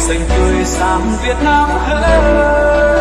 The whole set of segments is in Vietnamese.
xanh tươi sáng Việt Nam hơn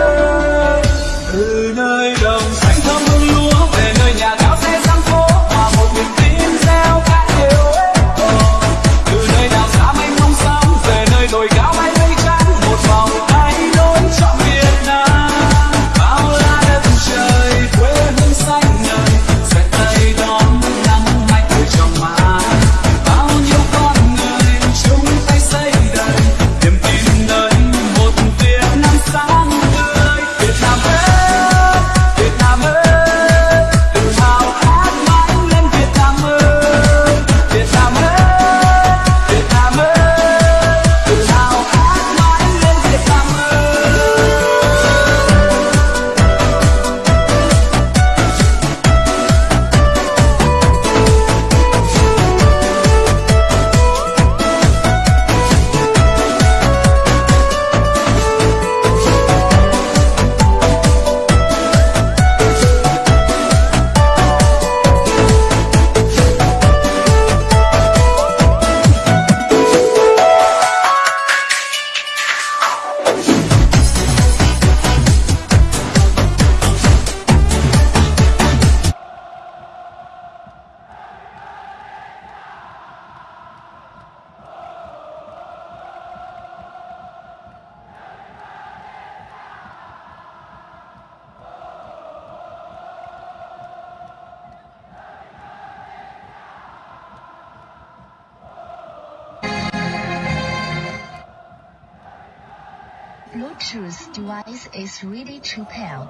truth device is really too pale.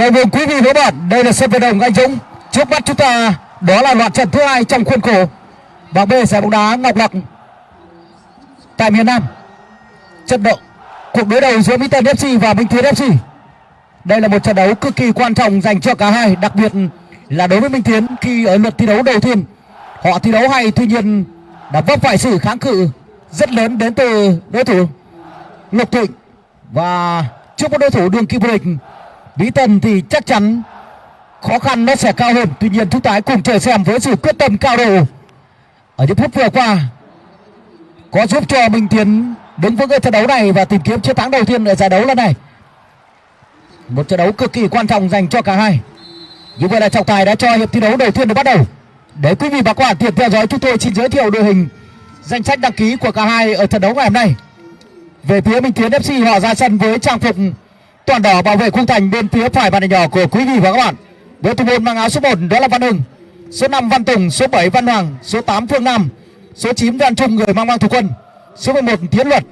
Chào mừng quý vị và các bạn, đây là sân vận động Anh Dũng. Trước mắt chúng ta đó là loạt trận thứ hai trong khuôn khổ bảng B giải bóng đá Ngọc Lặc tại miền Nam. Trận đấu cuộc đối đầu giữa Mỹ Tân FC và Minh Tiến FC. Đây là một trận đấu cực kỳ quan trọng dành cho cả hai, đặc biệt là đối với Minh Tiến khi ở lượt thi đấu đầu tiên họ thi đấu hay tuy nhiên đã vấp phải sự kháng cự rất lớn đến từ đối thủ Lục Thịnh và trước một đối thủ đường kim vô địch Lý Tân thì chắc chắn khó khăn nó sẽ cao hơn. Tuy nhiên chúng ta hãy cùng chờ xem với sự quyết tâm cao độ ở những phút vừa qua, có giúp cho Minh Tiến đứng vững ở trận đấu này và tìm kiếm chiến thắng đầu tiên ở giải đấu lần này. Một trận đấu cực kỳ quan trọng dành cho cả hai. Như vậy là trọng tài đã cho hiệp thi đấu đầu tiên được bắt đầu. Để quý vị và các bạn tiện theo dõi, chúng tôi xin giới thiệu đội hình danh sách đăng ký của cả hai ở trận đấu ngày hôm nay. Về phía Minh Tiến FC họ ra sân với trang phục toàn đỏ bảo vệ khung thành bên phía phải bàn nhỏ của quý vị và các bạn. Với thủ môn mang áo số 1 đó là Văn Hưng, số 5 Văn Tùng, số 7 Văn Hoàng, số 8 Phương Nam, số 9 Văn Trung người mang mang thủ quân, số 11 Tiến Luật,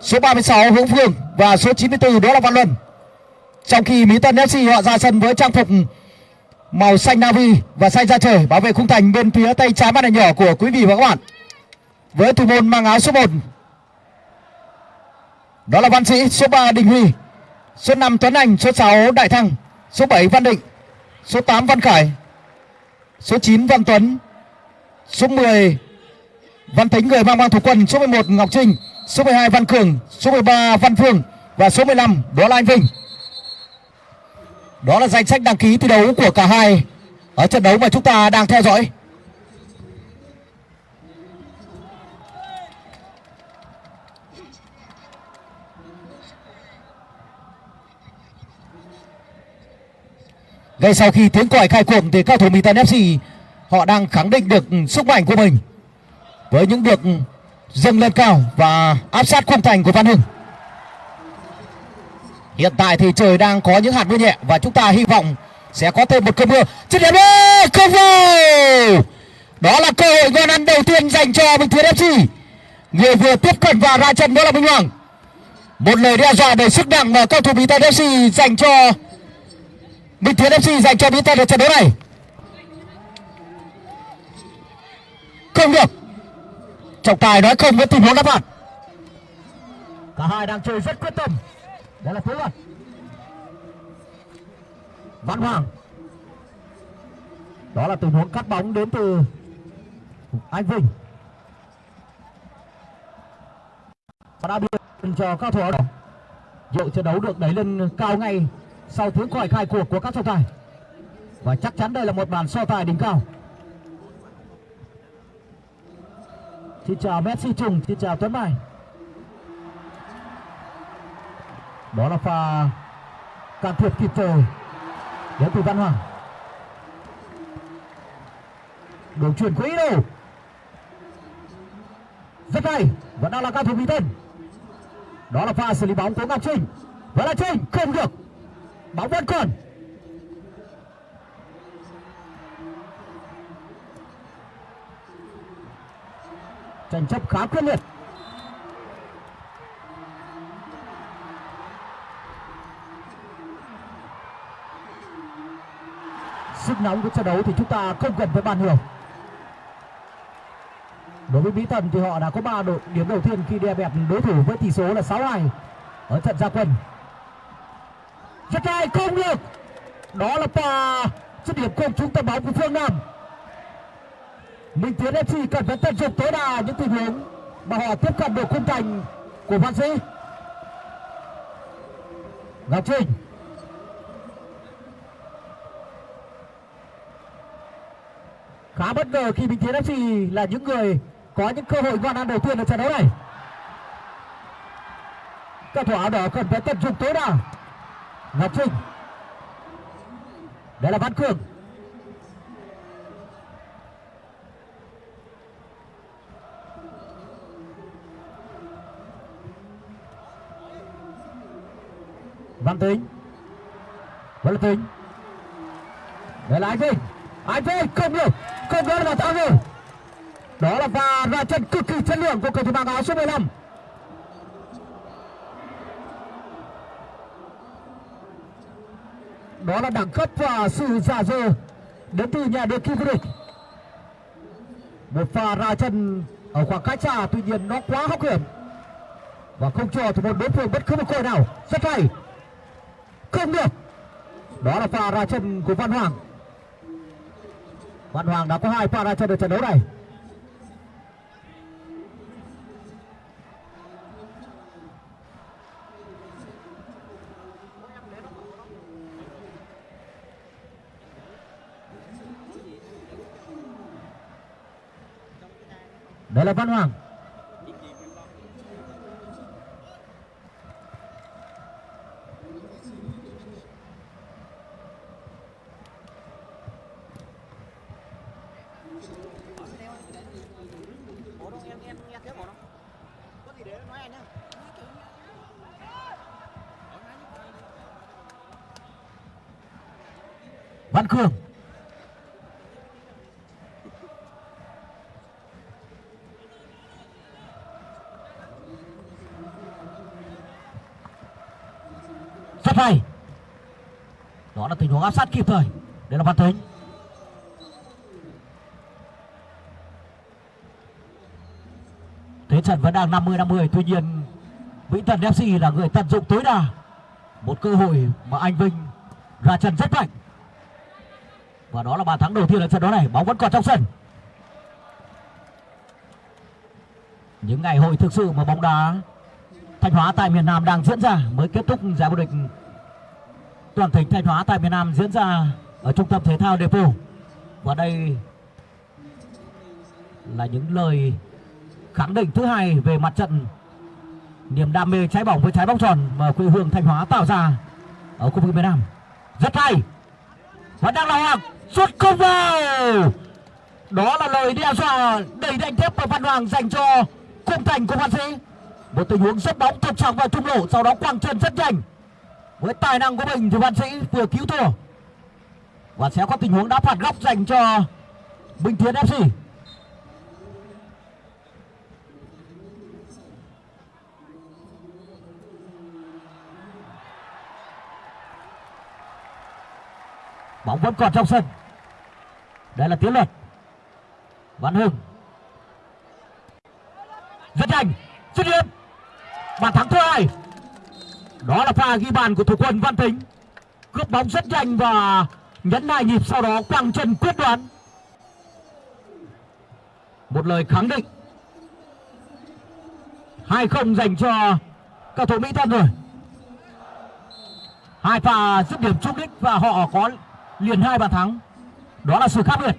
số 36 Hữu Phương và số 94 đó là Văn Luân. Trong khi Mỹ Tân FC họ ra sân với trang phục màu xanh navy và xanh da trời bảo vệ khung thành bên phía tay trái bàn nhỏ của quý vị và các bạn. Với thủ môn mang áo số 1 đó là Văn Sĩ, số 3 Đình Huy, số 5 Tuấn Anh, số 6 Đại Thăng, số 7 Văn Định, số 8 Văn Khải, số 9 Văn Tuấn, số 10 Văn Thính người mang mang thủ quân, số 11 Ngọc Trinh, số 12 Văn Cường, số 13 Văn Phương và số 15 đó là anh Vinh. Đó là danh sách đăng ký thi đấu của cả hai ở trận đấu mà chúng ta đang theo dõi. Ngay sau khi tiếng còi khai cuộc thì các thủ Mỹ Tân FC họ đang khẳng định được sức mạnh của mình với những việc dâng lên cao và áp sát khung thành của Văn Hưng. Hiện tại thì trời đang có những hạt mưa nhẹ và chúng ta hy vọng sẽ có thêm một cơn mưa. Chiến điểm không vào. Đó là cơ hội ngon ăn đầu tiên dành cho Bình Thuyết FC. Người vừa tiếp cận và ra chân đó là Minh Hoàng. Một lời đe dọa đầy sức nặng mà cầu thủ Bình Tân FC dành cho Minh Tiến FC dành cho Mỹ Tân ở trận đấu này. Không được. Trọng tài nói không với tình huống đáp phạt cả hai đang chơi rất quyết tâm. Đó là phối Luật. Văn Hoàng. Đó là tình huống cắt bóng đến từ anh Vinh. Và đã biện cho các thủ áo đỏ. Trận đấu được đẩy lên cao ngay sau tiếng còi khai cuộc của các trọng tài. Và chắc chắn đây là một bàn so tài đỉnh cao. Xin chào Messi Trùng xin chào Tuấn Mai. Đó là pha can thiệp kịp thời đến từ Văn Hoàng. Đường chuyển quỹ đâu rất hay, vẫn đang là cao thủ mỹ tân đó là pha xử lý bóng của ngọc trinh. Vẫn là trinh, không được bóng vẫn còn tranh chấp khá quyết liệt. Sức nóng của trận đấu thì chúng ta không cần phải bàn nhiều. Đối với mỹ thần thì họ đã có ba đội điểm đầu tiên khi đè bẹp đối thủ với tỷ số là 6-2 ở trận gia quân lại không được đó là pha dứt điểm công chúng tầm bóng của phương nam minh tiến fc cần phải tận dụng tối đa những tình huống mà họ tiếp cận được khung thành của văn sĩ ngọc trinh khá bất ngờ khi Minh Tiến FC là những người có những cơ hội ngon ăn đầu tiên ở trận đấu này. Các thủ áo đỏ cần phải tận dụng tối đa. Ngọc Trinh. Đây là Văn Cường. Văn Tính. Văn Tính. Đây là Anh Vinh. Anh Vinh không được không được vào thắng rồi đó là pha ra chân cực kỳ chất lượng của cầu thủ mang áo số 15 đó là đẳng cấp và sự giả dơ đến từ nhà đương kim vô địch. Một pha ra chân ở khoảng cách xa, tuy nhiên nó quá hóc hiểm. Và không cho thủ môn đối phương bất cứ một cơ hội nào. Rất hay. Không được. Đó là pha ra chân của văn hoàng. Văn Hoàng đã có hai pha ra chân ở trận đấu này. Đây là áp sát kịp thời. Đây là Văn thính. Thế trận vẫn đang 50 50 tuy nhiên, Vĩnh Thần FC là người tận dụng tối đa một cơ hội mà anh Vinh ra chân rất mạnh. Và đó là bàn thắng đầu tiên ở trận đấu này. Bóng vẫn còn trong sân. Những ngày hội thực sự mà bóng đá Thanh Hóa tại miền Nam đang diễn ra mới kết thúc giải vô địch toàn tỉnh Thanh Hóa tại miền Nam diễn ra ở trung tâm thể thao Depot. và đây là những lời khẳng định thứ hai về mặt trận. Niềm đam mê trái bóng với trái bóng tròn mà quê hương Thanh Hóa tạo ra ở khu vực miền Nam. Rất hay! Vẫn đang là Hoàng xuất không vào! Đó là lời đe dọa đầy đánh thép của Văn Hoàng dành cho Cung thành của Văn Sĩ. Một tình huống rất bóng, thật trọng vào trung lộ, sau đó quăng chân rất nhanh với tài năng của mình thì Văn Sĩ vừa cứu thua. Và sẽ có tình huống đá phạt góc dành cho Bình Tiến FC bóng vẫn còn trong sân. Đây là tiến luật. Văn hưng. Rất nhanh. Dứt điểm. Bàn thắng thứ hai đó là pha ghi bàn của thủ quân văn tính. Cướp bóng rất nhanh và nhấn hai nhịp sau đó quăng chân quyết đoán. Một lời khẳng định. Hai không dành cho cầu thủ mỹ tân rồi. Hai pha dứt điểm trúng đích và họ có liền hai bàn thắng. Đó là sự khác biệt.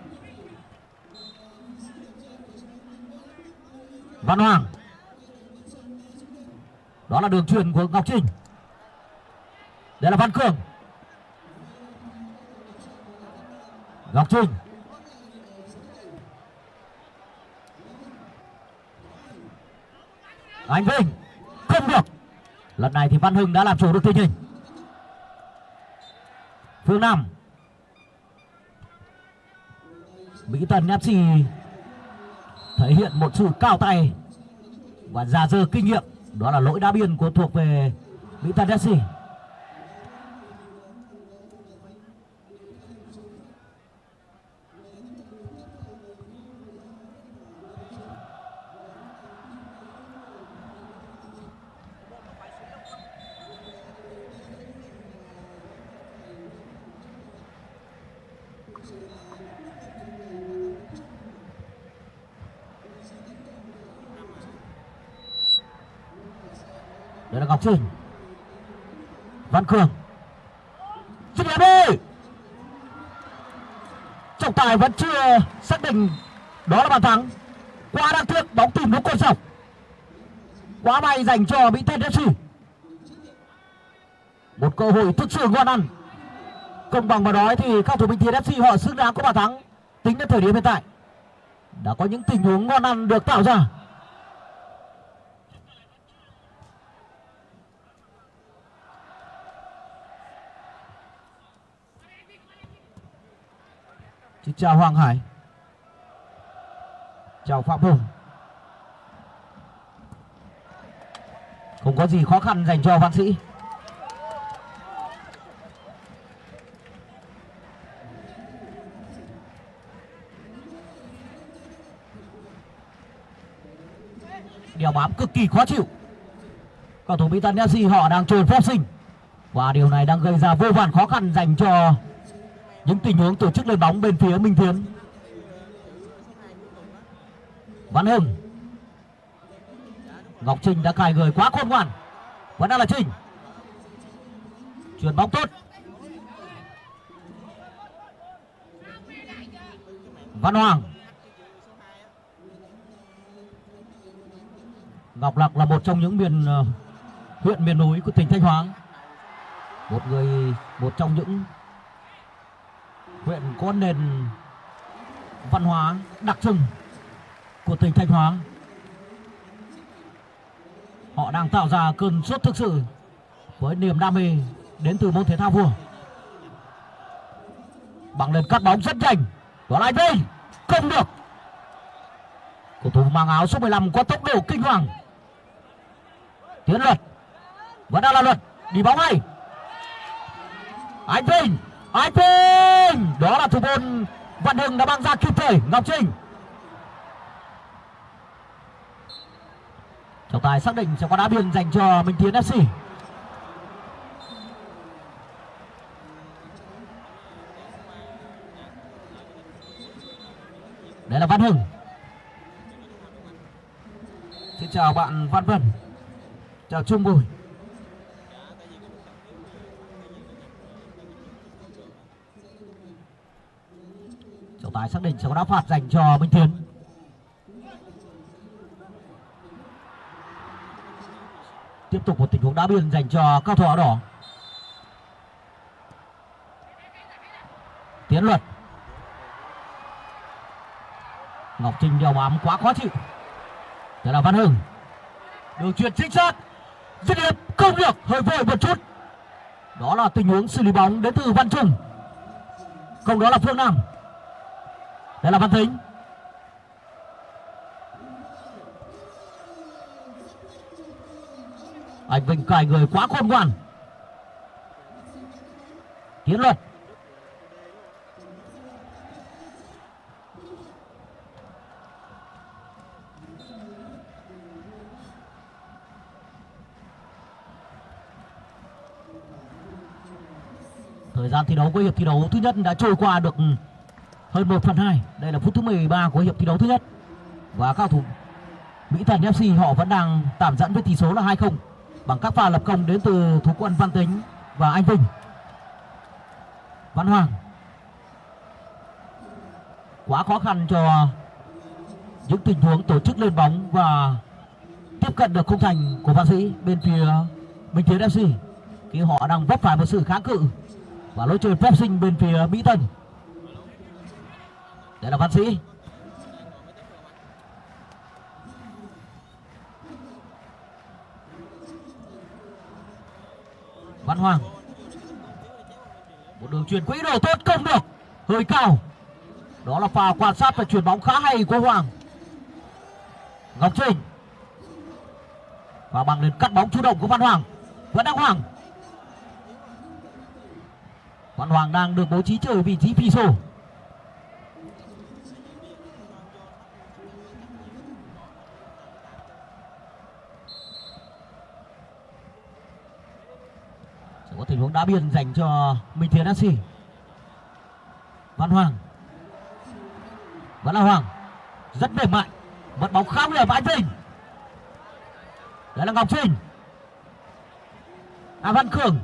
Văn hoàng. Đó là đường truyền của ngọc trinh đây là văn cường ngọc trinh. Anh vinh. Không được. Lần này thì văn hưng đã làm chủ được tình hình. Phương nam. Mỹ tân fc thể hiện một sự cao tay và già dơ kinh nghiệm. Đó là lỗi đá biên của thuộc về mỹ tân fc đây văn cường. Dứt điểm đi trọng tài vẫn chưa xác định đó là bàn thắng. Quá đáng tiếc, bóng tìm đúng cột dọc quá may dành cho mỹ tên fc một cơ hội thực sự ngon ăn. Công bằng mà nói thì các thủ bình thiên fc họ xứng đáng có bàn thắng. Tính đến thời điểm hiện tại, đã có những tình huống ngon ăn được tạo ra. Xin chào Hoàng Hải. Chào Phạm Hùng. Không có gì khó khăn dành cho Văn Sĩ. Đèo bám cực kỳ khó chịu. Cầu thủ Mỹ FC họ đang trồn phép sinh. Và điều này đang gây ra vô vàn khó khăn dành cho những tình huống tổ chức lên bóng bên phía Minh Tiến Văn Hưng. Ngọc Trinh đã cài người quá khôn ngoan. Vẫn đang là Trinh. Chuyển bóng tốt. Văn Hoàng. Ngọc Lạc là một trong những miền uh, huyện miền núi của tỉnh Thanh Hóa. Một người một trong những huyện có nền văn hóa đặc trưng của tỉnh Thanh Hóa. Họ đang tạo ra cơn sốt thực sự với niềm đam mê đến từ môn thể thao vua. Bằng lên cắt bóng rất nhanh. Đó là đây, không được. Cầu thủ mang áo số 15 có tốc độ kinh hoàng. Tiến luật. Vẫn đang là luật. Đi bóng ngay. Anh Vinh anh Vinh đó là thủ môn Văn Hưng đã mang ra kịp thời. Ngọc Trinh. Trọng tài xác định sẽ có đá biên dành cho Minh Tiến FC đây là Văn Hưng. Xin chào bạn Văn Vân. Chào Trung Bùi. Xác định sẽ có đá phạt dành cho Minh Tiến tiếp tục một tình huống đá biên dành cho cao thủ áo đỏ. Tiến luật. Ngọc trinh đeo bám quá khó chịu. Đó là văn hưng. Đường chuyền chính xác dứt điểm, không được. Hơi vội một chút. Đó là tình huống xử lý bóng đến từ văn trung. Không đó là phương nam đây là văn thính. Anh vinh cài người quá khôn ngoan. Tiến luật thời gian thi đấu của hiệp thi đấu thứ nhất đã trôi qua được hơn 1 phần 2. Đây là phút thứ 13 của hiệp thi đấu thứ nhất. Và các thủ Mỹ Thần FC họ vẫn đang tạm dẫn với tỷ số là 2-0 bằng các pha lập công đến từ thủ quân Văn Tính và Anh Vinh. Văn Hoàng quá khó khăn cho những tình huống tổ chức lên bóng và tiếp cận được khung thành của Văn Sĩ bên phía Minh Tiến FC khi họ đang vấp phải một sự kháng cự và lối chơi phép sinh bên phía Mỹ Tân. Đây là Văn Sĩ. Văn Hoàng. Một đường truyền quỹ đồ tốt không được. Hơi cao. Đó là pha quan sát và chuyển bóng khá hay của Hoàng. Ngọc Trinh. Và bằng lên cắt bóng chủ động của Văn Hoàng. Vẫn đang Hoàng. Văn Hoàng đang được bố trí chơi vị trí phi sổ sẽ có tình huống đá biên dành cho Minh Thiện FC Văn Hoàng. Vẫn là Hoàng. Rất mềm mại. Mất bóng khá nguy hiểm anh Vinh đấy là Ngọc Trinh. À Văn Cường.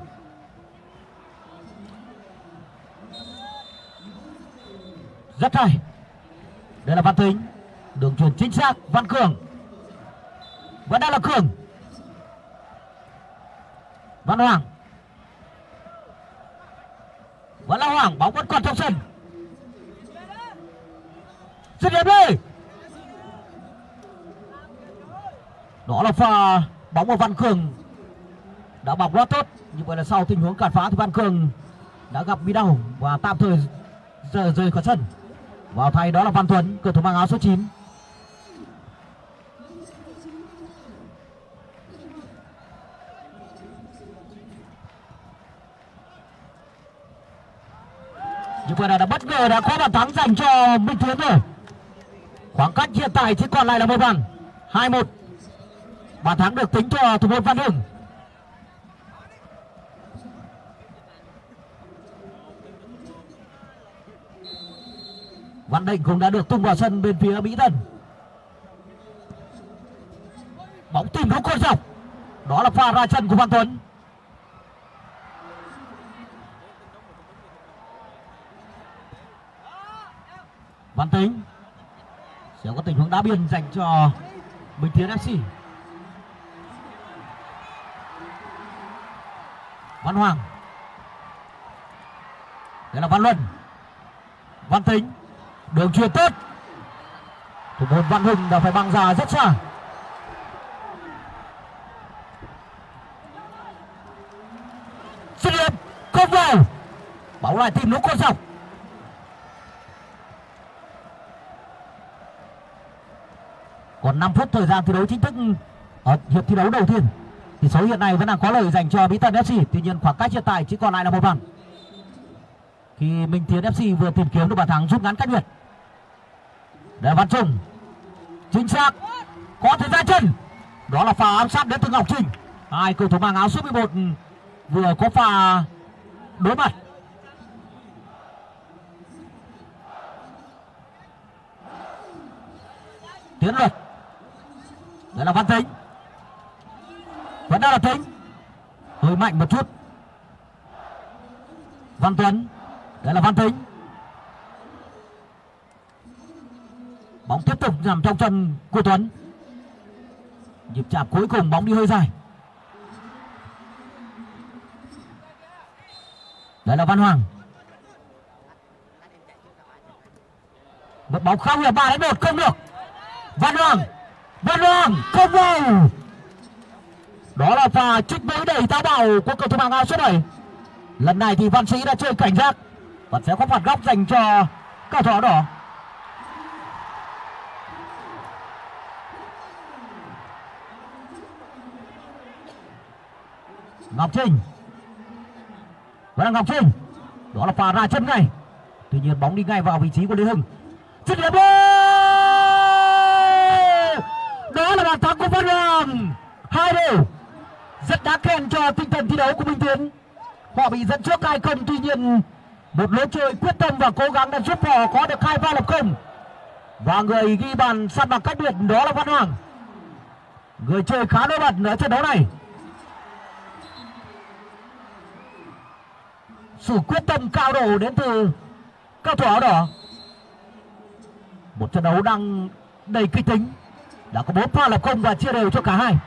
Rất hay. Đây là Văn Tính đường truyền chính xác, Văn Cường. Vẫn đang là Cường. Văn Hoàng vẫn là Hoàng bóng vẫn còn trong sân. Dứt điểm đi. Đó là pha bóng của Văn Cường. Đã bọc rất tốt. Như vậy là sau tình huống cản phá thì Văn Cường đã gặp bị đau và tạm thời rời, rời khỏi sân. Vào thay đó là Văn Tuấn cầu thủ mang áo số 9 vừa là đã bất ngờ đã có bàn thắng dành cho Minh Tiến rồi. Khoảng cách hiện tại chỉ còn lại là một bàn hai một. Bàn thắng được tính cho thủ môn Văn Hưng. Văn Định cũng đã được tung vào sân bên phía Mỹ Tân. Bóng tìm không con dọc. Đó là pha ra chân của Văn Tuấn. Văn Tính sẽ có tình huống đá biên dành cho Bình Tiến FC Văn Hoàng. Đây là Văn Luân. Văn Tính đường truyền tốt. Thủ môn Văn Hùng đã phải băng ra rất xa. Xuất điểm không vào. Bóng lại tìm lúc con dọc. Còn 5 phút thời gian thi đấu chính thức, ở hiệp thi đấu đầu tiên tỷ số hiện nay vẫn đang có lợi dành cho Bí Tân FC tuy nhiên khoảng cách hiện tại chỉ còn lại là một bàn khi Minh Tiến FC vừa tìm kiếm được bàn thắng rút ngắn cách biệt. Để Văn Trung. Chính xác. Có thể ra chân. Đó là pha ám sát đến từ Ngọc Trinh. Hai cầu thủ mang áo số 11 vừa có pha đối mặt. Tiến luật đó là văn tính vẫn đang là tính hơi mạnh một chút. Văn tuấn. Đây là văn tính bóng tiếp tục nằm trong chân của tuấn. Nhịp chạm cuối cùng, bóng đi hơi dài. Đây là văn hoàng. Một bóng không là ba đến một, không được. Văn hoàng văn hoàng không vào đó là pha trích mũi đẩy táo bạo của cầu thủ mạng áo số 7 lần này thì văn sĩ đã chơi cảnh giác và sẽ có phạt góc dành cho cầu thủ áo đỏ. Ngọc Trinh. Vẫn là Ngọc Trinh. Đó là pha ra chân ngay. Tuy nhiên bóng đi ngay vào vị trí của Lê Hưng. Dứt điểm lên! Đó là bàn thắng của Văn Hoàng Hai đều Rất đáng khen cho tinh thần thi đấu của Minh Tiến. Họ bị dẫn trước hai không, tuy nhiên một lối chơi quyết tâm và cố gắng đã giúp họ có được hai pha lập công. Và người ghi bàn săn bằng cách biệt đó là Văn Hoàng. Người chơi khá nổi bật ở trận đấu này. Sự quyết tâm cao độ đến từ cao thủ áo đỏ. Một trận đấu đang đầy kịch tính đã có bốn pha lập công và chia đều cho cả hai.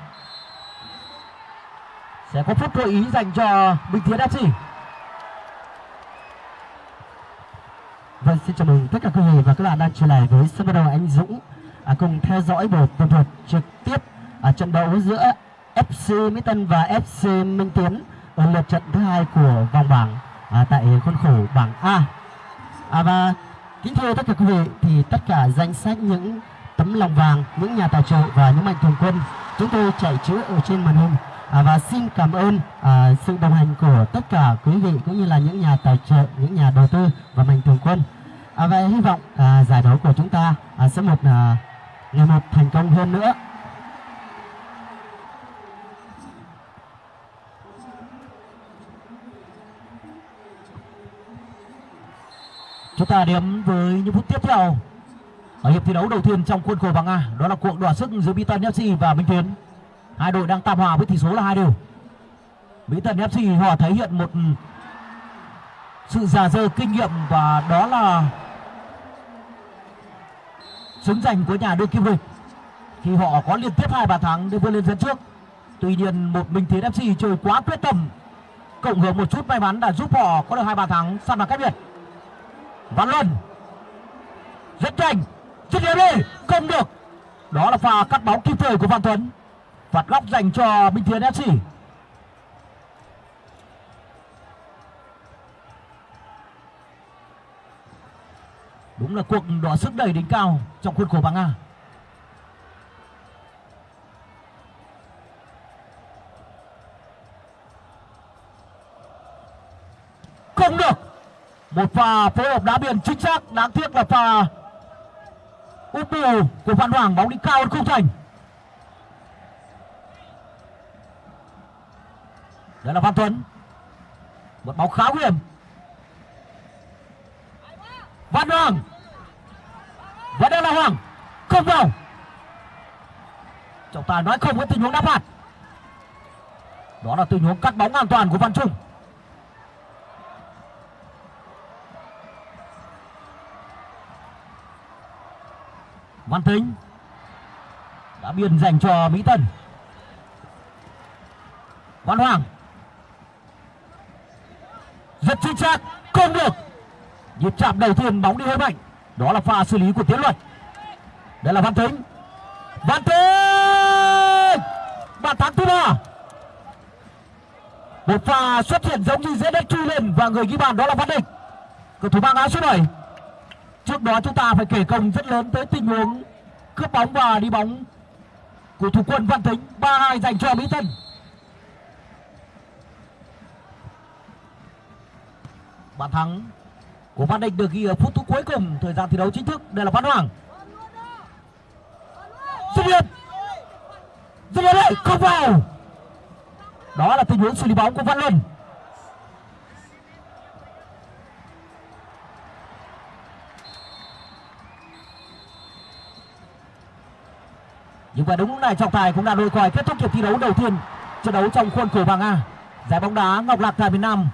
Sẽ có phút gợi ý dành cho Bình Thiện FC Vâng, xin chào mừng tất cả quý vị và các bạn đang trở lại với sân vận động Anh Dũng. À, cùng theo dõi buổi tường thuật trực tiếp ở trận đấu giữa FC Mỹ Tân và FC Minh Tiến ở lượt trận thứ hai của vòng bảng à, tại khuôn khổ bảng A. À, và kính thưa tất cả quý vị thì tất cả danh sách những tấm lòng vàng, những nhà tài trợ và những mạnh thường quân chúng tôi chạy chữa ở trên màn hình à, và xin cảm ơn à, sự đồng hành của tất cả quý vị cũng như là những nhà tài trợ, những nhà đầu tư và mạnh thường quân. À, và hy vọng à, giải đấu của chúng ta à, sẽ một à, ngày một thành công hơn nữa. chúng ta đến với những phút tiếp theo ở hiệp thi đấu đầu tiên trong khuôn khổ bảng A, đó là cuộc đọ sức giữa Mỹ Tân FC và Minh Tiến. Hai đội đang tạm hòa với tỷ số là hai đều. Mỹ Tân FC họ thể hiện một sự già dơ kinh nghiệm và đó là xứng giành của nhà đương kim vô địch khi họ có liên tiếp hai bàn thắng để vươn lên dẫn trước, tuy nhiên một Minh Tiến FC chơi quá quyết tâm, cộng hưởng một chút may mắn đã giúp họ có được hai bàn thắng săn bằng cách biệt. Văn Luân rất nhanh chân điểm đi không được. Đó là pha cắt bóng kịp thời của Văn Tuấn. Phạt góc dành cho Minh Tiến FC đúng là cuộc đọ sức đầy đỉnh cao trong khuôn khổ bảng A. Không được. Một pha phối hợp đá biên chính xác, đáng tiếc là pha úp bù của Văn Hoàng, bóng đi cao hơn khung thành đây là Văn Tuấn. Một bóng khá nguy hiểm. Văn Hoàng. Và đây là Hoàng. Không vào. Trọng tài nói không với tình huống đá phạt. Đó là tình huống cắt bóng an toàn của Văn Trung. Văn Tính đã biên dành cho Mỹ Tân. Văn Hoàng rất chính xác, không được. Nhịp chạm đầu tiên bóng đi hơi mạnh, đó là pha xử lý của Tiến Luật đây là Văn Tính Văn Tính bàn thắng thứ ba. Một pha xuất hiện giống như dễ đất chui lên và người ghi bàn đó là Văn định. Cầu thủ mang áo số 7 trước đó chúng ta phải kể công rất lớn tới tình huống cướp bóng và đi bóng của thủ quân Văn Tính 3-2 dành cho Mỹ Tân. Bàn thắng của Văn Định được ghi ở phút thứ cuối cùng. Thời gian thi đấu chính thức. Đây là Văn Hoàng. Dứt điểm dứt điểm đấy không vào. Đó là tình huống xử lý bóng của Văn Luân. Và đúng lúc này trọng tài cũng đã lôi còi kết thúc hiệp thi đấu đầu tiên trận đấu trong khuôn khổ bảng A. Giải bóng đá Ngọc Lạc tại miền Nam.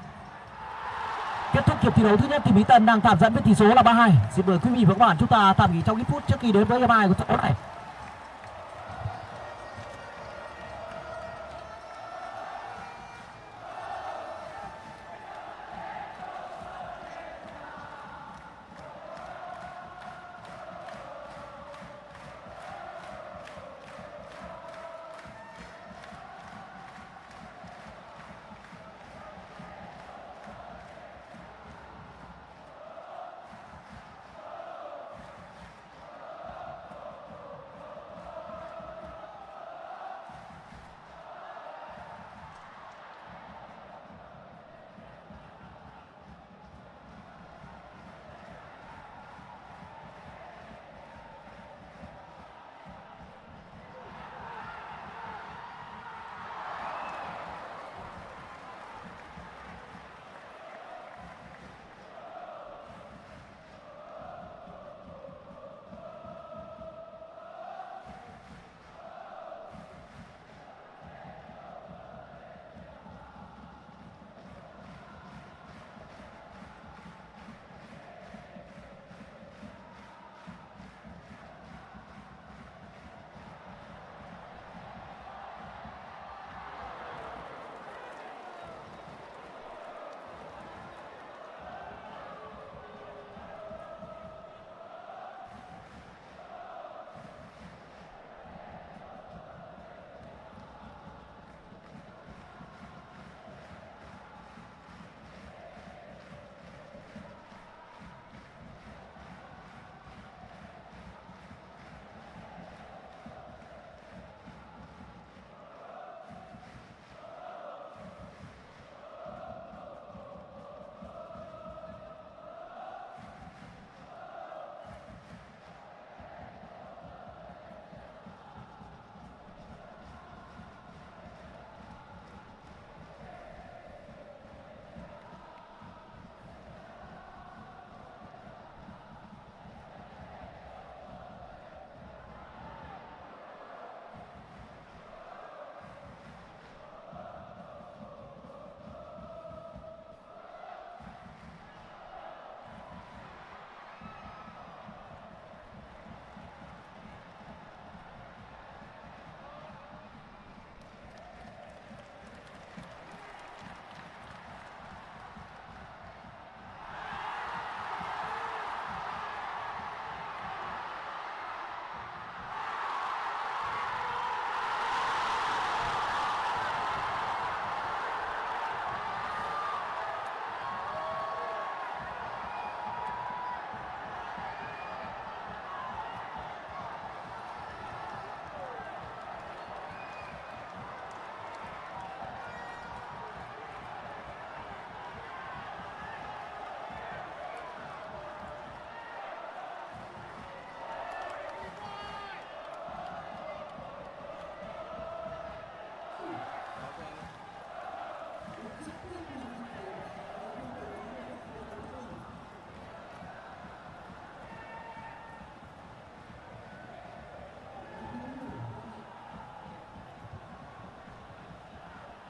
Kết thúc hiệp thi đấu thứ nhất thì Mỹ Tân đang tạm dẫn với tỷ số là 3-2 xin mời quý vị và các bạn chúng ta tạm nghỉ trong ít phút trước khi đến với hiệp hai của trận đấu này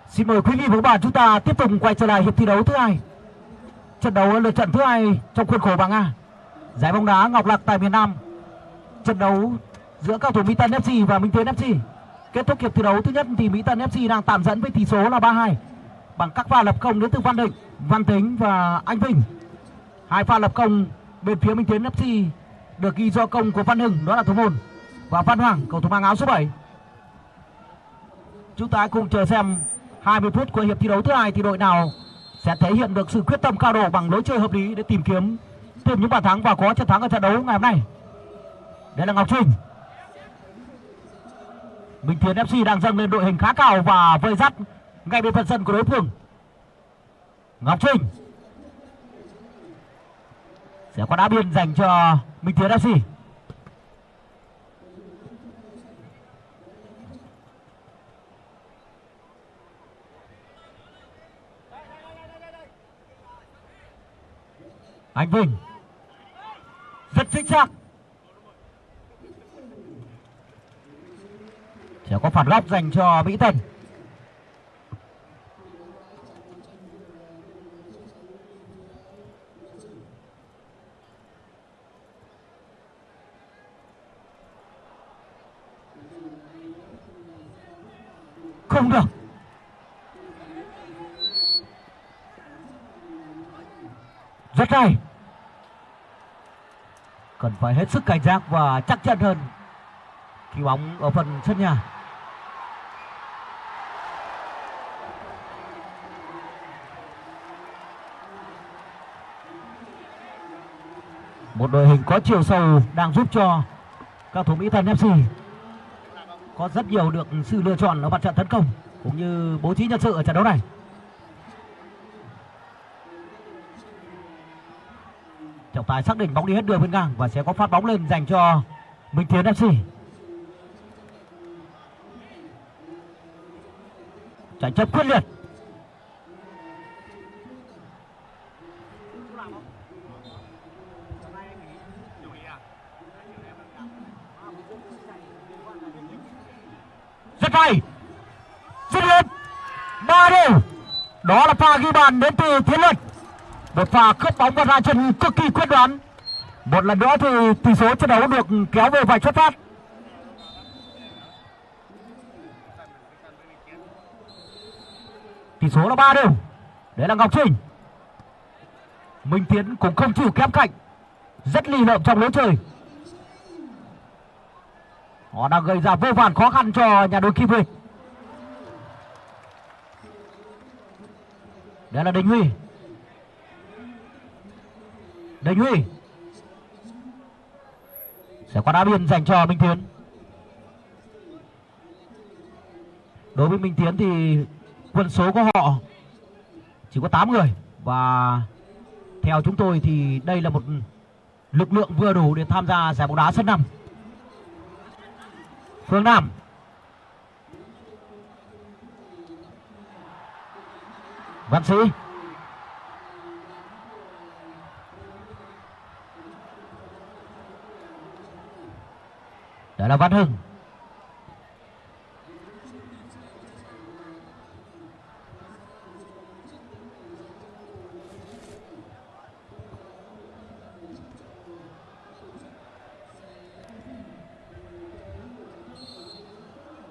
Xin mời quý vị và các bạn chúng ta tiếp tục quay trở lại hiệp thi đấu thứ hai. Trận đấu lượt trận thứ hai trong khuôn khổ bảng A. Giải bóng đá Ngọc Lạc tại miền Nam. Trận đấu giữa các thủ Mỹ Tân FC và Minh Tiến FC. Kết thúc hiệp thi đấu thứ nhất thì Mỹ Tân FC đang tạm dẫn với tỷ số là 3-2 bằng các pha lập công đến từ Văn Định, Văn Tính và Anh Vinh. Hai pha lập công bên phía Minh Tiến FC được ghi do công của Văn Hưng đó là thủ môn và Văn Hoàng cầu thủ mang áo số 7. Chúng ta cùng chờ xem 20 phút của hiệp thi đấu thứ hai thì đội nào sẽ thể hiện được sự quyết tâm cao độ bằng lối chơi hợp lý để tìm kiếm thêm những bàn thắng và có trận thắng ở trận đấu ngày hôm nay. Đây là Ngọc Trinh. Bình Thiên FC đang dâng lên đội hình khá cao và vây dắt ngay bên phần sân của đối phương. Ngọc Trinh sẽ có đá biên dành cho Minh Thiên FC. Anh Vinh rất chính xác. Sẽ có phản góc dành cho Mỹ Tân. Không được. Rất hay. Cần phải hết sức cảnh giác và chắc chắn hơn khi bóng ở phần sân nhà. Một đội hình có chiều sâu đang giúp cho các thủ Mỹ Thần FC có rất nhiều được sự lựa chọn ở mặt trận tấn công, cũng như bố trí nhân sự ở trận đấu này. Trọng tài xác định bóng đi hết đường bên ngang và sẽ có phát bóng lên dành cho Minh Tiến FC tranh chấp quyết liệt. Rất hay. Dứt điểm ba đều. Đó là pha ghi bàn đến từ Tiến Luật một pha cướp bóng và ra chân cực kỳ quyết đoán. Một lần nữa thì tỷ số trận đấu được kéo về vạch xuất phát tỷ số là ba đều đấy là Ngọc Trinh. Minh Tiến cũng không chịu kém cạnh. Rất lì lợm trong lối chơi. Họ đang gây ra vô vàn khó khăn cho nhà đội Kim về. đây là Đình Huy. Đình Huy sẽ có đá biên dành cho Minh Tiến. Đối với Minh Tiến thì quân số của họ chỉ có 8 người. Và theo chúng tôi thì đây là một lực lượng vừa đủ để tham gia giải bóng đá sân năm. Phương Nam. Văn Sĩ. Đó là Văn Hưng.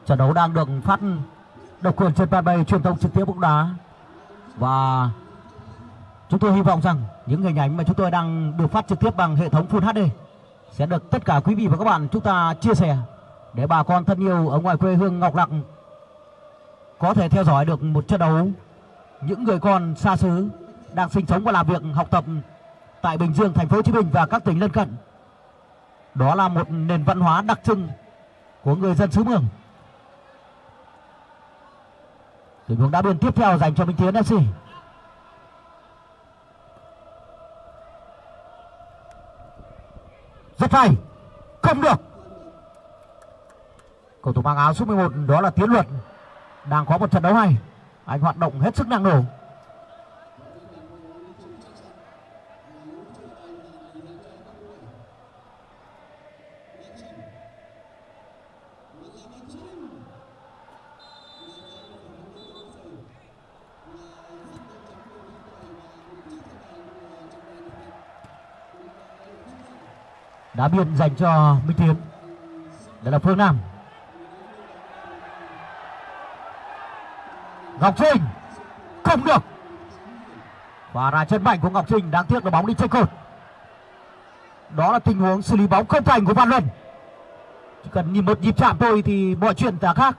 Trận đấu đang được phát độc quyền trên fanpage truyền thông trực tiếp bóng đá. Và chúng tôi hy vọng rằng những hình ảnh mà chúng tôi đang được phát trực tiếp bằng hệ thống Full HD sẽ được tất cả quý vị và các bạn chúng ta chia sẻ để bà con thân yêu ở ngoài quê hương Ngọc Lặc có thể theo dõi được một trận đấu những người con xa xứ đang sinh sống và làm việc học tập tại Bình Dương, thành phố Hồ Chí Minh và các tỉnh lân cận. Đó là một nền văn hóa đặc trưng của người dân xứ Mường. Tình huống đá biên tiếp theo dành cho Minh Tiến FC. Rất hay. Không được. Cầu thủ mang áo số 11 đó là Tiến Luật. Đang có một trận đấu hay. Anh hoạt động hết sức năng nổ. Đá biên dành cho Minh Tiến. Đây là Phương Nam. Ngọc Trinh, không được. Và ra chân mạnh của Ngọc Trinh, đáng tiếc là bóng đi trên cột. Đó là tình huống xử lý bóng không thành của Văn Luân. Chỉ cần nhìn một nhịp chạm thôi thì mọi chuyện đã khác.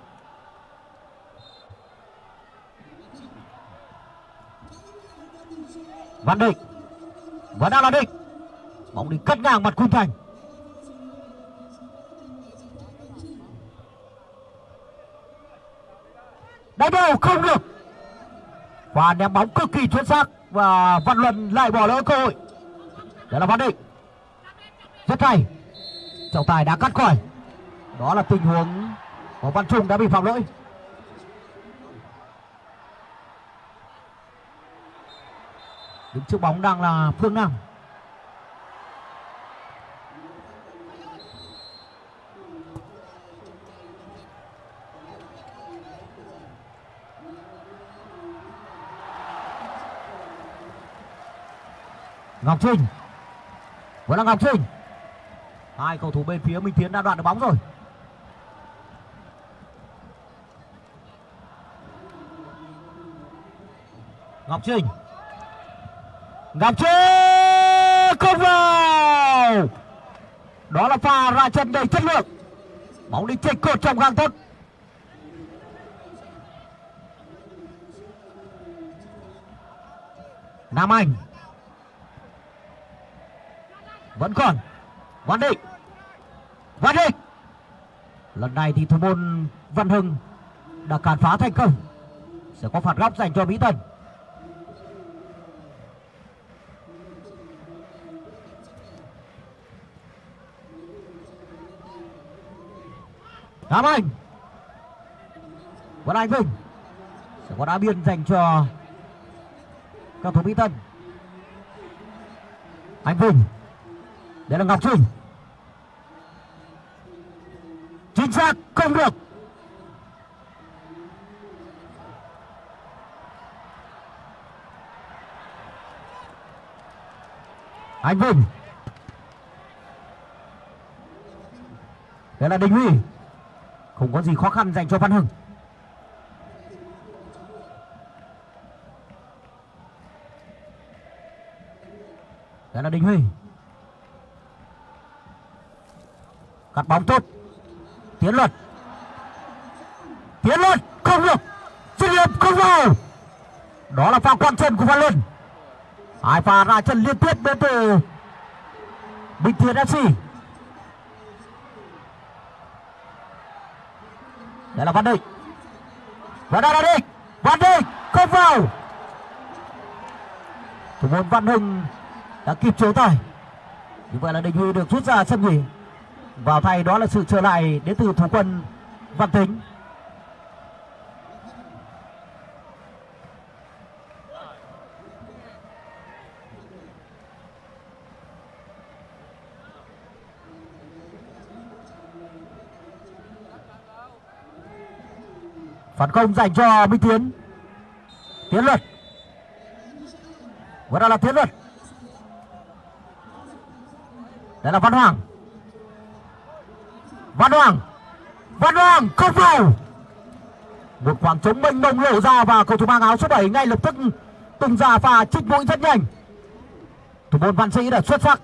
Văn Định. Vẫn đang là Định. Bóng đi cắt ngang mặt khung thành. Đánh đầu không được. Và ném bóng cực kỳ chuẩn xác và Văn Luân lại bỏ lỡ cơ hội. Đó là Văn Định. Rất hay. Trọng tài đã cắt khỏi. Đó là tình huống của Văn Trung đã bị phạm lỗi. Đứng trước bóng đang là Phương Nam. Ngọc Trinh. Vẫn là Ngọc Trinh. Hai cầu thủ bên phía Minh Tiến đã đoạn được bóng rồi. Ngọc Trinh. Ngọc Trinh không vào. Đó là pha ra chân đầy chất lượng. Bóng đi chệch cột trong gang tấc. Nam Anh vẫn còn. Văn Định Văn Định lần này thì thủ môn Văn Hưng đã cản phá thành công. Sẽ có phạt góc dành cho Mỹ Tân. Nam Anh. Vẫn Anh Vinh. Sẽ có đá biên dành cho các thủ Mỹ Tân. Anh Vinh đây là Ngọc Trinh Chính xác, không được. Anh Vinh. Đây là Đình Huy. Không có gì khó khăn dành cho Văn Hưng. Đây là Đình Huy. Cắt bóng tốt tiến luật. Tiến luật, không được. Chuyên nghiệp không vào. Đó là pha quan chân của văn luân. Hai pha ra chân liên tiếp đến từ bình thiên fc đây là văn định. Và đây là định. Văn định không vào. Thủ môn văn hưng đã kịp chế tài. Như vậy là đình huy được rút ra sân nghỉ vào thay đó là sự trở lại đến từ thủ quân Văn Tính. Phản công dành cho Minh Tiến. Tiến luật. Vẫn đang là Tiến luật. Đây là Văn Hoàng. Văn Hoàng. Văn Hoàng, không vào. Một khoảng trống mênh mông lộ ra và cầu thủ mang áo số 7 ngay lập tức tung ra pha trích mũi rất nhanh. Thủ môn Văn Sĩ đã xuất sắc.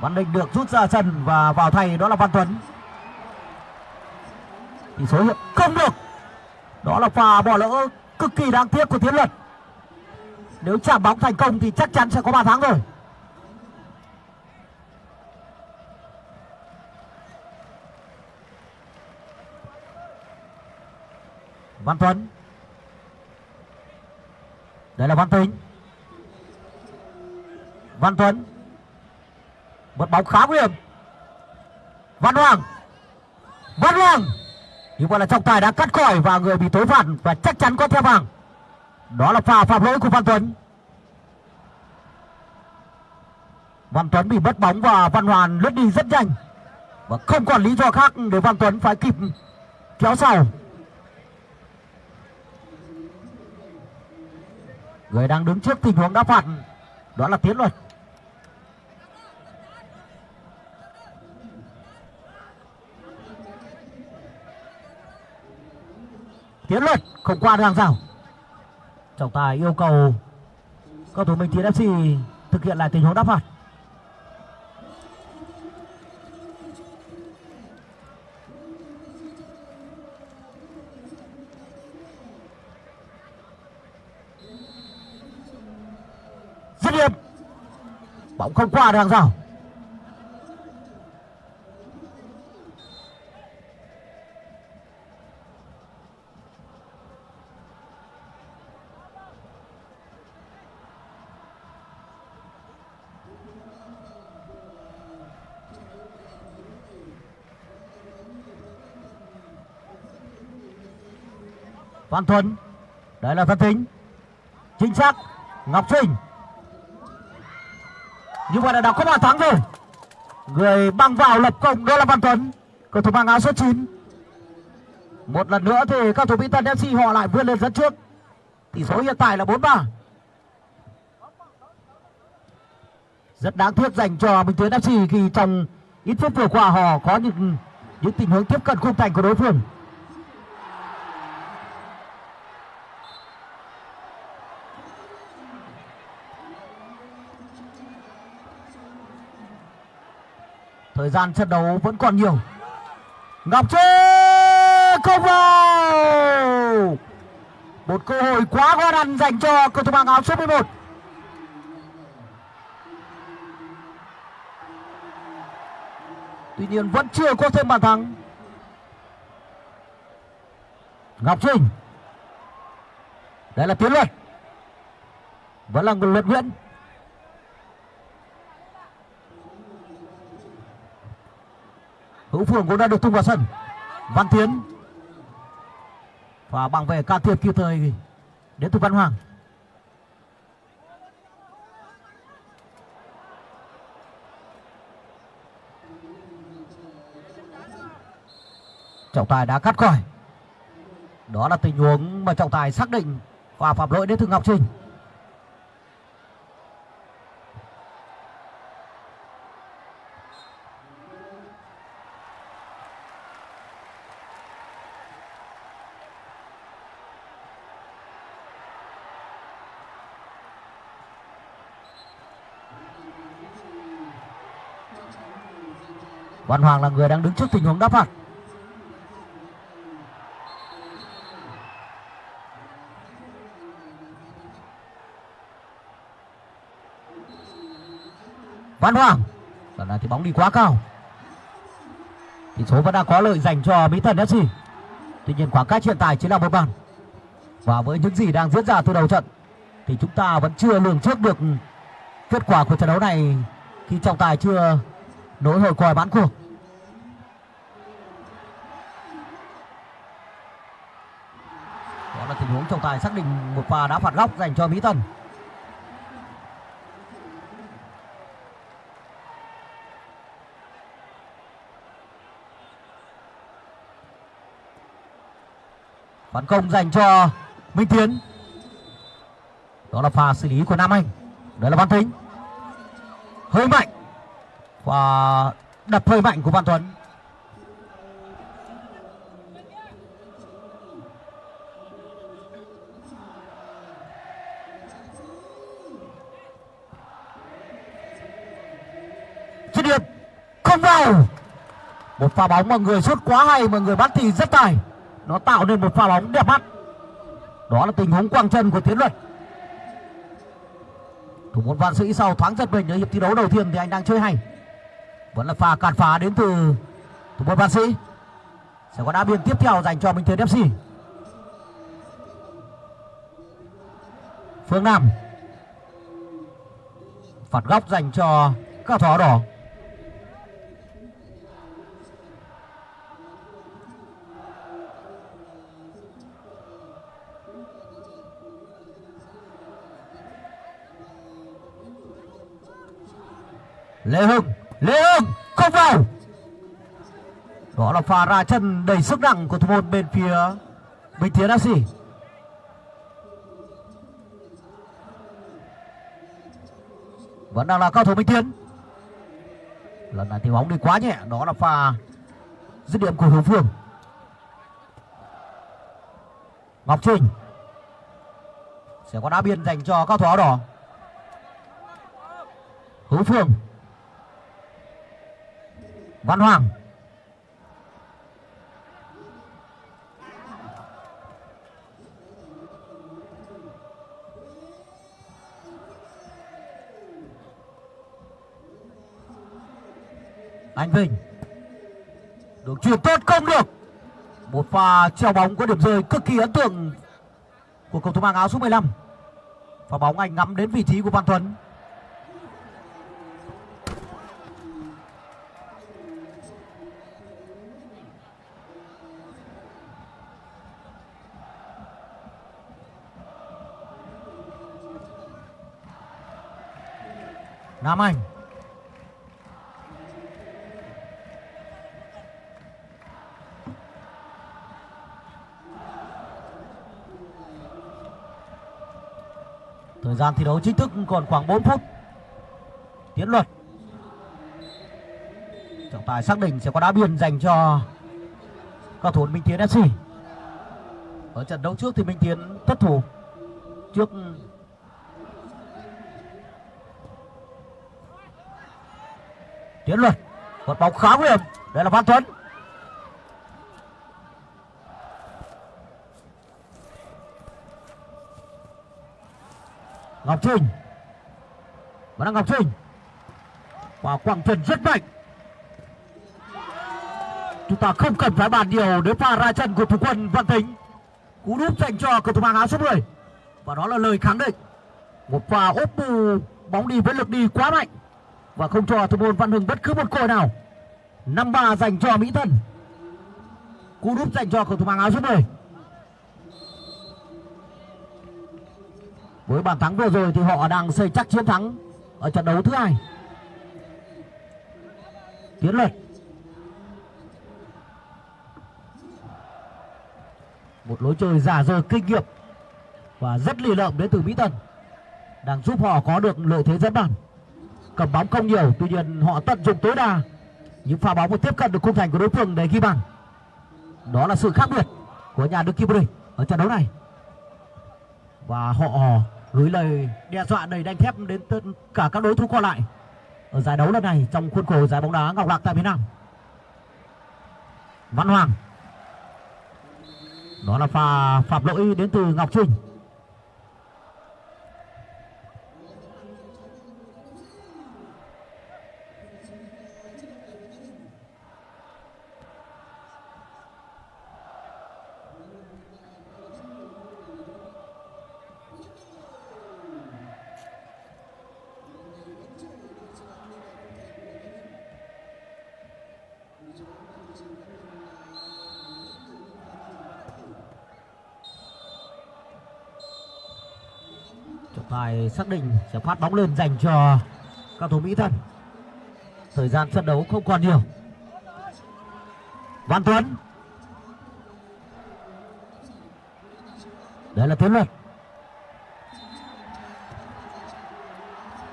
Văn Đình được rút ra sân và vào thay đó là Văn Tuấn. Thì số hiện không được. Đó là pha bỏ lỡ cực kỳ đáng tiếc của Tiến Luật. Nếu chạm bóng thành công thì chắc chắn sẽ có bàn thắng rồi. Văn Tuấn Đây là Văn Tính Văn Tuấn Một bóng khá nguy hiểm. Văn Hoàng. Văn Hoàng. Như vậy là trọng tài đã cắt khỏi và người bị tối phạt và chắc chắn có theo vàng. Đó là pha phạm lỗi của Văn Tuấn Văn Tuấn bị mất bóng và Văn Hoàn lướt đi rất nhanh. Và không còn lý do khác để Văn Tuấn phải kịp kéo sau. Người đang đứng trước tình huống đá phạt. Đó là tiến luật. Tiến luật không qua được hàng rào. Trọng tài yêu cầu cầu thủ minh tiến fc thực hiện lại tình huống đá phạt dứt điểm bóng không qua được hàng rào Văn Thuấn, Đấy là Văn Tính Chính xác Ngọc Trinh. Như vậy là đã có bàn thắng rồi. Người băng vào lập công đó là Văn Tuấn, Cầu thủ mang áo số 9 Một lần nữa thì các thủ Mỹ Tân FC họ lại vươn lên dẫn trước. Tỷ số hiện tại là 4-3 Rất đáng tiếc dành cho Minh Tiến FC khi trong ít phút vừa qua họ có những những tình huống tiếp cận khung thành của đối phương. Thời gian trận đấu vẫn còn nhiều. Ngọc Trê không vào. Một cơ hội quá khó khăn dành cho cầu thủ mang áo số 11 Tuy nhiên vẫn chưa có thêm bàn thắng. Ngọc Trinh. Đây là Tiến Luật Vẫn là người Luật Nguyễn Hữu Phương cũng đã được tung vào sân. Văn Tiến Và bằng về can thiệp kịp thời Đến từ Văn Hoàng. Trọng tài đã cắt khỏi. Đó là tình huống mà trọng tài xác định Và phạm lỗi đến từ Ngọc Trinh. Văn Hoàng là người đang đứng trước tình huống đá phạt. Văn Hoàng, lần này thì bóng đi quá cao. Tỷ số vẫn đang có lợi dành cho Mỹ Thần FC tuy nhiên khoảng cách hiện tại chỉ là một bàn. Và với những gì đang diễn ra từ đầu trận, thì chúng ta vẫn chưa lường trước được kết quả của trận đấu này khi trọng tài chưa nối hồi còi bán cuộc đó là tình huống trọng tài xác định một pha đá phạt góc dành cho Mỹ Tân. Phản công dành cho Minh Tiến. Đó là pha xử lý của Nam Anh. Đó là Văn Tính hơi mạnh. Và đập hơi mạnh của Văn Tuấn. Bóng vào một pha bóng mà người sút quá hay, mà người bắt thì rất tài. Nó tạo nên một pha bóng đẹp mắt. Đó là tình huống quang chân của tiến luật. Thủ môn văn sĩ sau thoáng giật mình ở hiệp thi đấu đầu tiên thì anh đang chơi hay. Vẫn là pha cản phá đến từ thủ môn văn sĩ. Sẽ có đá biên tiếp theo dành cho minh tiến fc phương nam. Phạt góc dành cho các thỏ đỏ. Lê Hưng Lê Hưng, không vào. Đó là pha ra chân đầy sức nặng của thủ môn bên phía Bình Tiến FC vẫn đang là cao thủ Minh Tiến lần này thì bóng đi quá nhẹ, đó là pha dứt điểm của Hữu Phương. Ngọc Trinh sẽ có đá biên dành cho cao thủ áo đỏ. Hữu Phương Văn Hoàng. Anh Vinh. Được chuyển tốt không được. Một pha treo bóng có điểm rơi cực kỳ ấn tượng Của cầu thủ mang áo số 15 Và bóng anh ngắm đến vị trí của Văn Tuấn Nam Anh. Thời gian thi đấu chính thức còn khoảng 4 phút. Tiến luật. Trọng tài xác định sẽ có đá biên dành cho cao thủ Minh Tiến FC Ở trận đấu trước thì Minh Tiến thất thủ trước Tiến luật một bóng khá nguy hiểm. Đây là Văn Tuấn Ngọc Trinh vẫn là Ngọc Trinh và quảng trần rất mạnh. Chúng ta không cần phải bàn nhiều đến pha ra chân của thủ quân Văn Tính cú đúp dành cho cầu thủ mang áo số 10 và đó là lời khẳng định. Một pha ốp bù, bóng đi với lực đi quá mạnh và không cho thủ môn Văn Hưng bất cứ một cơ hội nào. năm ba dành cho Mỹ thần cú đúp dành cho cầu thủ mang áo số 10 với bàn thắng vừa rồi thì họ đang xây chắc chiến thắng ở trận đấu thứ hai. Tiến luật một lối chơi giả dờ kinh nghiệm và rất lì lợm đến từ mỹ tân, đang giúp họ có được lợi thế dẫn bàn cầm bóng không nhiều, tuy nhiên họ tận dụng tối đa những pha bóng và tiếp cận được khung thành của đối phương để ghi bàn đó là sự khác biệt của nhà đức kim ở trận đấu này và họ gửi lời đe dọa đầy đanh thép đến tất cả các đối thủ còn lại ở giải đấu lần này trong khuôn khổ giải bóng đá Ngọc Lạc tại miền Nam. Văn Hoàng. Đó là pha phạm lỗi đến từ Ngọc Trinh. Xác định sẽ phát bóng lên dành cho các thủ mỹ thân. Thời gian trận đấu không còn nhiều. Văn tuấn. Đây là Tuấn luật.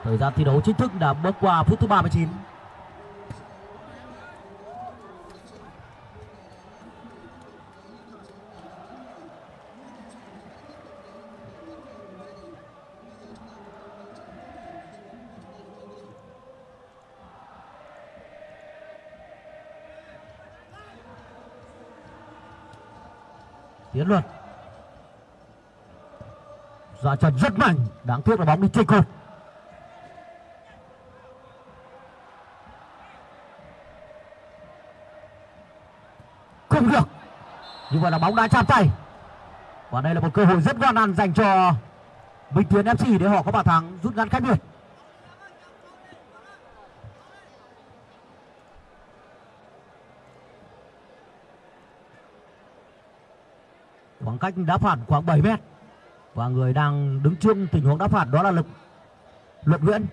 Thời gian thi đấu chính thức đã bước qua phút thứ 39 tiến luật ra chân rất mạnh, đáng tiếc là bóng đi trên cột. Không được. Như vậy là bóng đã chạm tay. Và đây là một cơ hội rất ngon ăn dành cho Minh Tiến FC để họ có bàn thắng rút ngắn cách biệt. Khoảng cách đá phản khoảng 7 mét và người đang đứng trước tình huống đá phạt đó là lực. Luật nguyễn.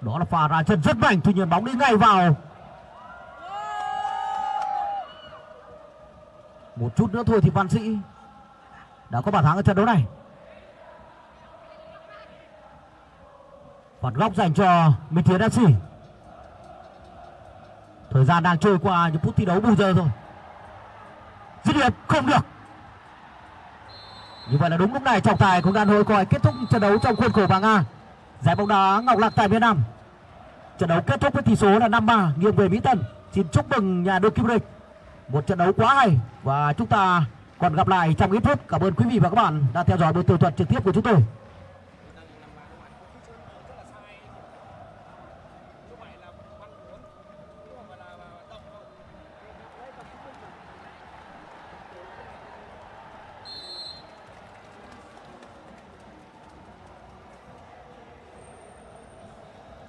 Đó là pha ra chân rất mạnh. Tuy nhiên bóng đi ngay vào. Một chút nữa thôi thì văn sĩ đã có bàn thắng ở trận đấu này. Phạt góc dành cho Minh Tiến FC thời gian đang trôi qua, những phút thi đấu bù giờ thôi dứt điểm, không được. Như vậy là đúng lúc này, trọng tài cũng đang hồi còi kết thúc trận đấu trong khuôn khổ bảng A. Giải bóng đá Ngọc Lạc tại Việt Nam. Trận đấu kết thúc với tỷ số là 5-3 nghiêng về Mỹ Tân. Xin chúc mừng nhà đương kim vô địch một trận đấu quá hay. Và chúng ta còn gặp lại trong ít phút. Cảm ơn quý vị và các bạn đã theo dõi buổi tường thuật trực tiếp của chúng tôi.